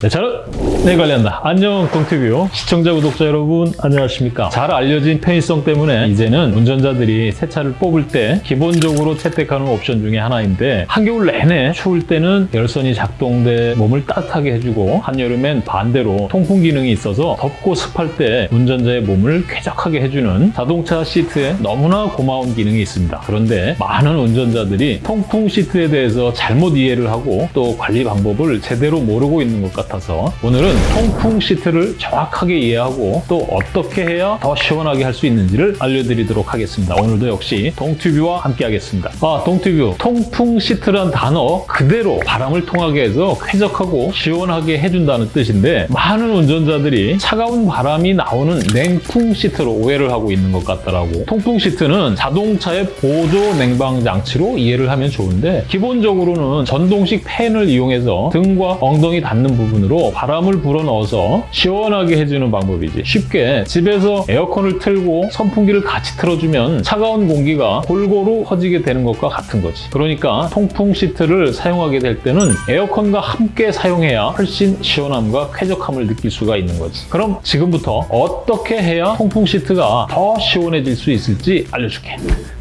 네, 저는 네 관련다. 안녕 동티뷰 시청자 구독자 여러분 안녕하십니까? 잘 알려진 편의성 때문에 이제는 운전자들이 새 차를 뽑을 때 기본적으로 채택하는 옵션 중에 하나인데 한겨울 내내 추울 때는 열선이 작동돼 몸을 따뜻하게 해주고 한여름엔 반대로 통풍 기능이 있어서 덥고 습할 때 운전자의 몸을 쾌적하게 해주는 자동차 시트에 너무나 고마운 기능이 있습니다. 그런데 많은 운전자들이 통풍 시트에 대해서 잘못 이해를 하고 또 관리 방법을 제대로 모르고 있는 것 같아서 오늘은 통풍 시트를 정확하게 이해하고 또 어떻게 해야 더 시원하게 할 수 있는지를 알려드리도록 하겠습니다. 오늘도 역시 동튜뷰와 함께 하겠습니다. 아, 동튜뷰. 통풍 시트란 단어 그대로 바람을 통하게 해서 쾌적하고 시원하게 해준다는 뜻인데 많은 운전자들이 차가운 바람이 나오는 냉풍 시트로 오해를 하고 있는 것 같더라고. 통풍 시트는 자동차의 보조 냉방 장치로 이해를 하면 좋은데 기본적으로는 전동식 팬을 이용해서 등과 엉덩이 닿는 부분으로 바람을 불어넣어서 시원하게 해주는 방법이지. 쉽게 집에서 에어컨을 틀고 선풍기를 같이 틀어주면 차가운 공기가 골고루 퍼지게 되는 것과 같은 거지. 그러니까 통풍 시트를 사용하게 될 때는 에어컨과 함께 사용해야 훨씬 시원함과 쾌적함을 느낄 수가 있는 거지. 그럼 지금부터 어떻게 해야 통풍 시트가 더 시원해질 수 있을지 알려줄게.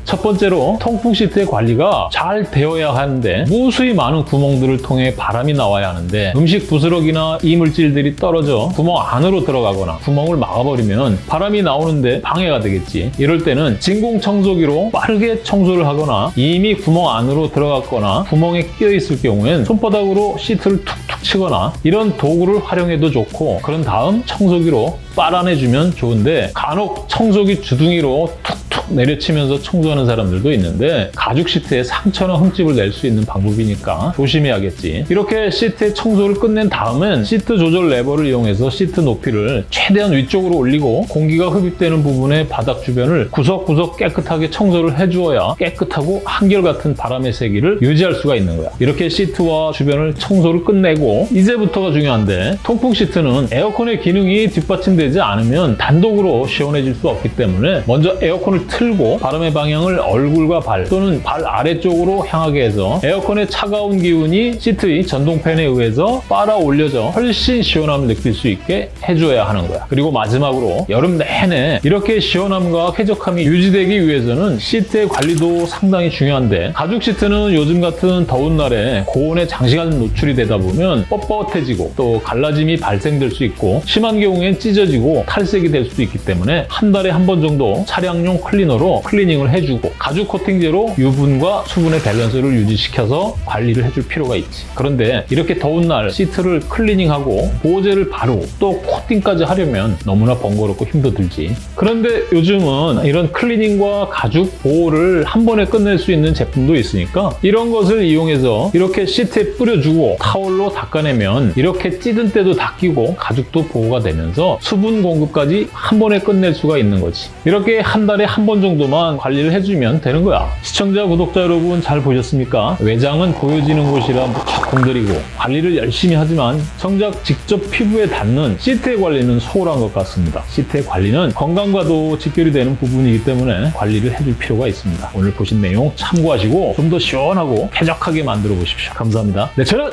첫 번째로 통풍 시트의 관리가 잘 되어야 하는데 무수히 많은 구멍들을 통해 바람이 나와야 하는데 음식 부스러기나 이물질들이 떨어져 구멍 안으로 들어가거나 구멍을 막아버리면 바람이 나오는데 방해가 되겠지. 이럴 때는 진공 청소기로 빠르게 청소를 하거나 이미 구멍 안으로 들어갔거나 구멍에 끼어 있을 경우엔 손바닥으로 시트를 툭툭 치거나 이런 도구를 활용해도 좋고 그런 다음 청소기로 빨아내주면 좋은데 간혹 청소기 주둥이로 툭 툭 내려치면서 청소하는 사람들도 있는데 가죽 시트에 상처나 흠집을 낼 수 있는 방법이니까 조심해야겠지. 이렇게 시트의 청소를 끝낸 다음엔 시트 조절 레버를 이용해서 시트 높이를 최대한 위쪽으로 올리고 공기가 흡입되는 부분의 바닥 주변을 구석구석 깨끗하게 청소를 해주어야 깨끗하고 한결같은 바람의 세기를 유지할 수가 있는 거야. 이렇게 시트와 주변을 청소를 끝내고 이제부터가 중요한데 통풍 시트는 에어컨의 기능이 뒷받침되지 않으면 단독으로 시원해질 수 없기 때문에 먼저 에어컨을 틀고 바람의 방향을 얼굴과 발 또는 발 아래쪽으로 향하게 해서 에어컨의 차가운 기운이 시트의 전동팬에 의해서 빨아 올려져 훨씬 시원함을 느낄 수 있게 해줘야 하는 거야. 그리고 마지막으로 여름 내내 이렇게 시원함과 쾌적함이 유지되기 위해서는 시트의 관리도 상당히 중요한데 가죽 시트는 요즘 같은 더운 날에 고온에 장시간 노출이 되다 보면 뻣뻣해지고 또 갈라짐이 발생될 수 있고 심한 경우엔 찢어지고 탈색이 될 수도 있기 때문에 한 달에 한 번 정도 차량용 클리너로 클리닝을 해주고 가죽 코팅제로 유분과 수분의 밸런스를 유지시켜서 관리를 해줄 필요가 있지. 그런데 이렇게 더운 날 시트를 클리닝하고 보호제를 바르고 또 코팅까지 하려면 너무나 번거롭고 힘도 들지. 그런데 요즘은 이런 클리닝과 가죽 보호를 한 번에 끝낼 수 있는 제품도 있으니까 이런 것을 이용해서 이렇게 시트에 뿌려주고 타월로 닦아내면 이렇게 찌든 때도 닦이고 가죽도 보호가 되면서 수분 공급까지 한 번에 끝낼 수가 있는 거지. 이렇게 한 달에 한번 정도만 관리를 해주면 되는 거야. 시청자, 구독자 여러분 잘 보셨습니까? 외장은 보여지는 곳이라 무척 공들이고 관리를 열심히 하지만 정작 직접 피부에 닿는 시트의 관리는 소홀한 것 같습니다. 시트의 관리는 건강과도 직결이 되는 부분이기 때문에 관리를 해줄 필요가 있습니다. 오늘 보신 내용 참고하시고 좀 더 시원하고 쾌적하게 만들어 보십시오. 감사합니다. 네, 저는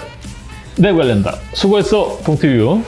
내 관련다. 수고했어, 동티뷰.